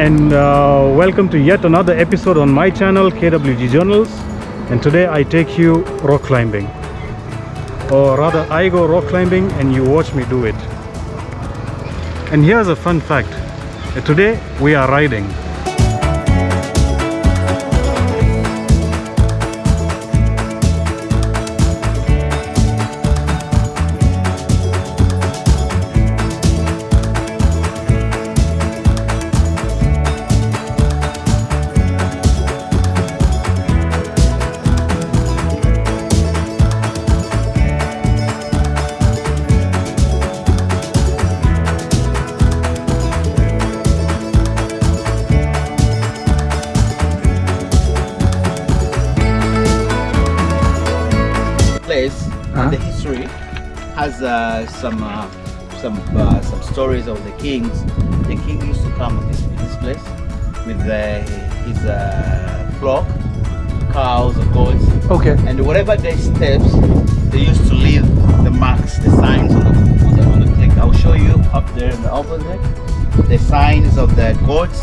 And uh, welcome to yet another episode on my channel KWG Journals. And today I take you rock climbing. Or rather I go rock climbing and you watch me do it. And here's a fun fact. Today we are riding has uh, some uh, some uh, some stories of the kings. The king used to come to this, this place with uh, his uh, flock, cows or goats, okay. And whatever they steps, they used to leave the marks, the signs on the on the, on the cliff. I'll show you up there in the opposite the signs of the goats.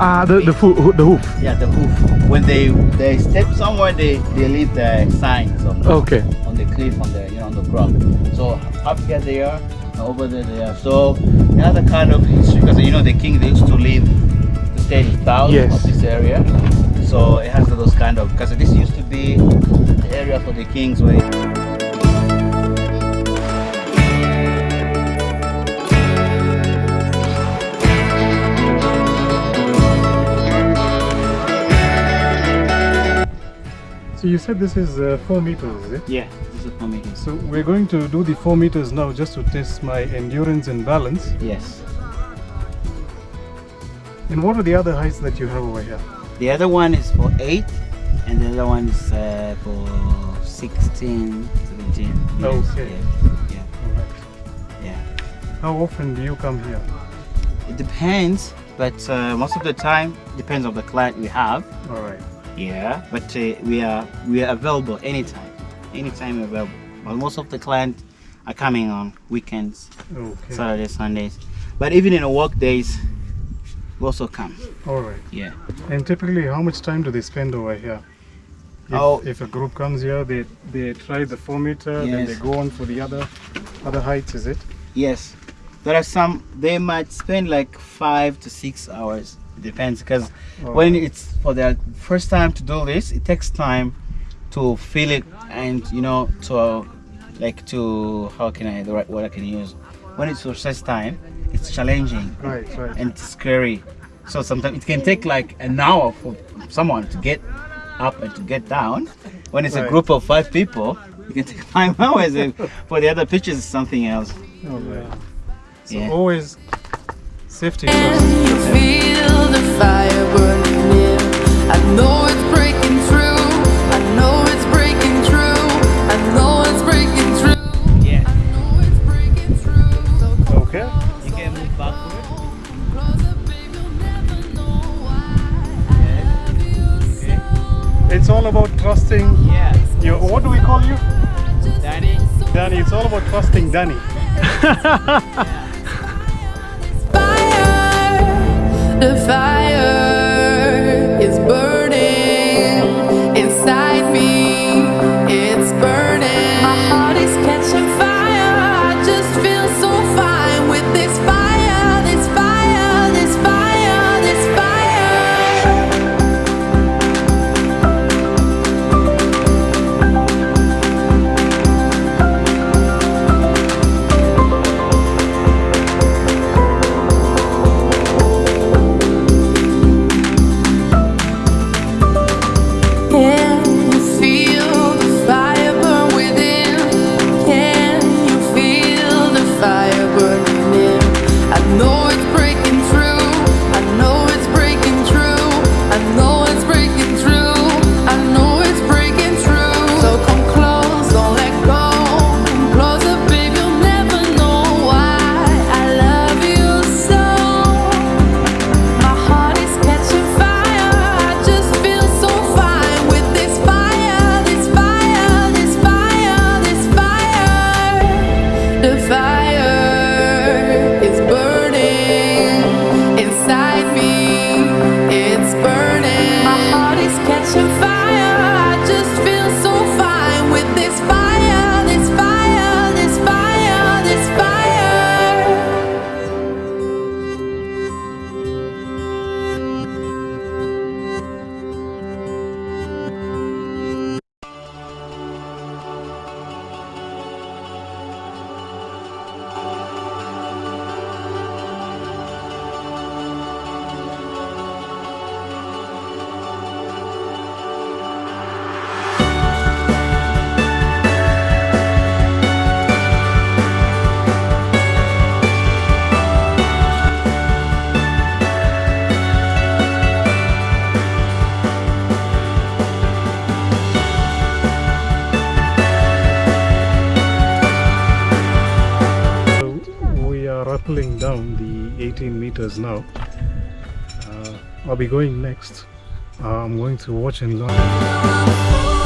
Ah the, the, fo- the hoof. Yeah the hoof. When they they step somewhere they they leave the signs on the, okay the cliff on the you know on the ground. So up here they are and over there they are. So another kind of history because you know the king they used to live to stay in town Yes. of this area. So it has those kind of because this used to be the area for the kings where you said this is uh, four meters is it? Yeah this is for me so we're going to do the four meters now just to test my endurance and balance. Yes. And what are the other heights that you have over here? The other one is for 8 and the other one is uh, for 16 17 yes, Okay. yeah, yeah. All right. Yeah. How often do you come here? It depends, but uh, most of the time depends on the client we have. all right Yeah, but uh, we are we are available anytime, anytime available. But most of the clients are coming on weekends, okay Saturdays, Sundays. But even in the work days, we also come. all right Yeah. and typically how much time do they spend over here if, Oh. if a group comes here they they try the four meter then they go on for the other other heights is it Yes, there are some. They might spend like five to six hours. It depends, because Oh. when it's for the first time to do this, it takes time to feel it and you know to uh, like to how can I the right word I can use. When it's your first time, it's challenging right right and it's scary. So sometimes it can take like an hour for someone to get up and to get down. When it's Right. a group of five people, it can take five hours. and for the other pitches, it's something else. all right so Yeah. always safety first You feel the fire burning near. I know it's breaking through. I know it's breaking through. I know it's breaking through. Yeah. I know it's breaking through. So okay You can move backward. close up, babe. You'll never know why I love you so. it's all about trusting Yeah. you what do we call you Danny. danny it's all about trusting danny Fire, the fire rappelling down the 18 meters now. Uh, I'll be going next. Uh, I'm going to watch and learn.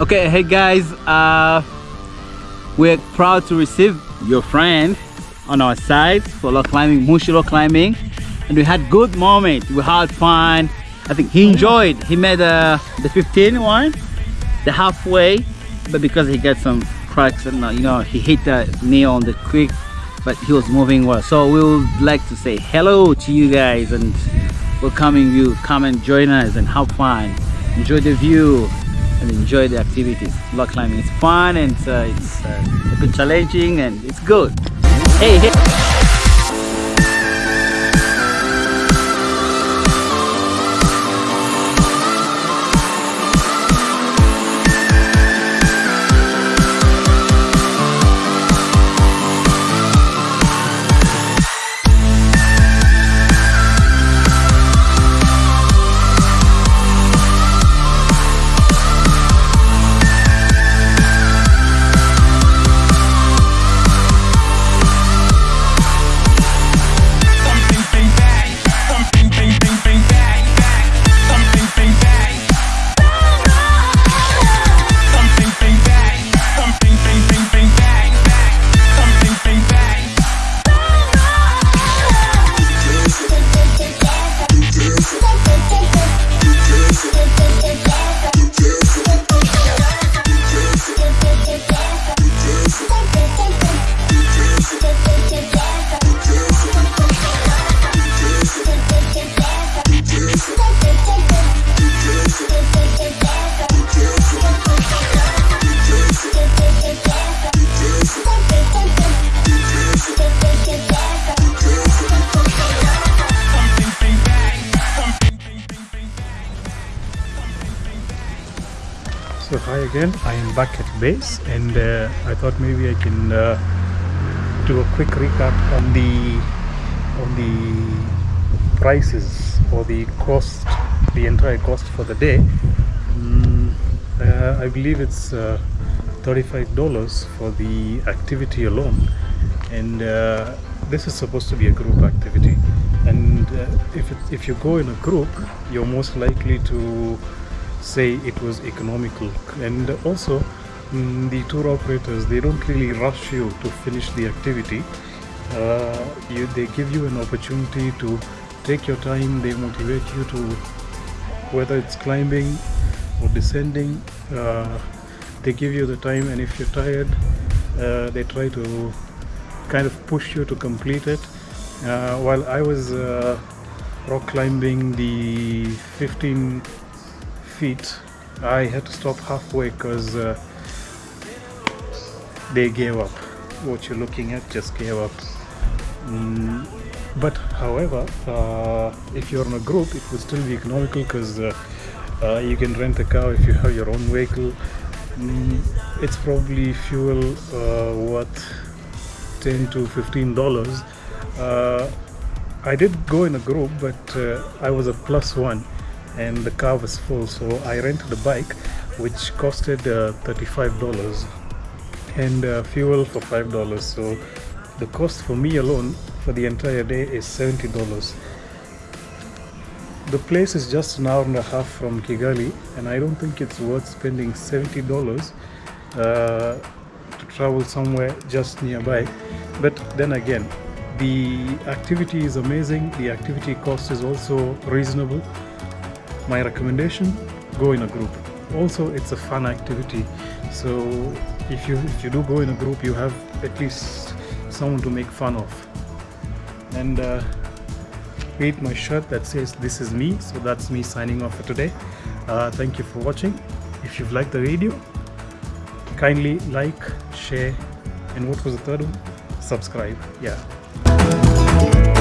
Okay, hey guys, uh, we're proud to receive your friend on our side for rock climbing, Mushi rock climbing, and we had good moment. We had fun. I think he enjoyed. He made uh, the 15 one, the halfway, but because he got some cracks and uh, you know he hit the knee on the quick, but he was moving well. So we would like to say hello to you guys and welcoming you. Come and join us and have fun. Enjoy the view and enjoy the activities. Rock climbing is fun and uh, it's uh, a bit challenging and it's good. Hey, hey. So hi again, I am back at base and uh, I thought maybe I can uh, do a quick recap on the on the prices or the cost, the entire cost for the day. Mm, uh, I believe it's uh, $35 for the activity alone and uh, this is supposed to be a group activity and uh, if, it, if you go in a group you're most likely to say it was economical and also mm, the tour operators they don't really rush you to finish the activity. Uh, you, they give you an opportunity to take your time. They motivate you to whether it's climbing or descending uh, they give you the time. And if you're tired uh, they try to kind of push you to complete it. Uh, while I was uh, rock climbing the 15 feet I had to stop halfway because uh, they gave up. What you're looking at just gave up. Mm, but however uh, if you're in a group it would still be economical because uh, uh, you can rent a car if you have your own vehicle. Mm, it's probably fuel uh, worth 10 to 15 dollars. Uh, I did go in a group but uh, I was a plus one and the car was full so I rented a bike which costed uh, 35 dollars and uh, fuel for five dollars. So the cost for me alone for the entire day is 70 dollars. The place is just an hour and a half from Kigali and I don't think it's worth spending 70 dollars uh, to travel somewhere just nearby. But then again the activity is amazing. The activity cost is also reasonable my recommendation go in a group. Also it's a fun activity. So if you if you do go in a group you have at least someone to make fun of. And uh, read my shirt that says this is me. So that's me signing off for today. Uh, thank you for watching. If you've liked the video kindly like share and what was the third one? Subscribe. Yeah